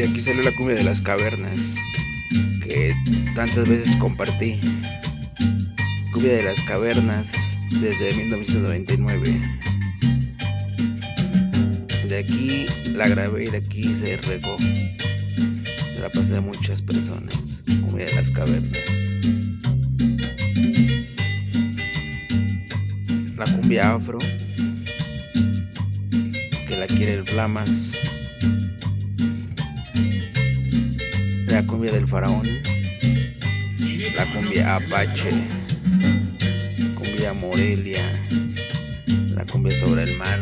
De aquí salió la cumbia de las cavernas que tantas veces compartí. Cumbia de las cavernas desde 1999. De aquí la grabé y de aquí se regó. La pasé a muchas personas. Cumbia de las cavernas. La cumbia afro. Que la quiere el Flamas. La cumbia del faraón. La cumbia Apache. Cumbia Morelia. La cumbia sobre el mar.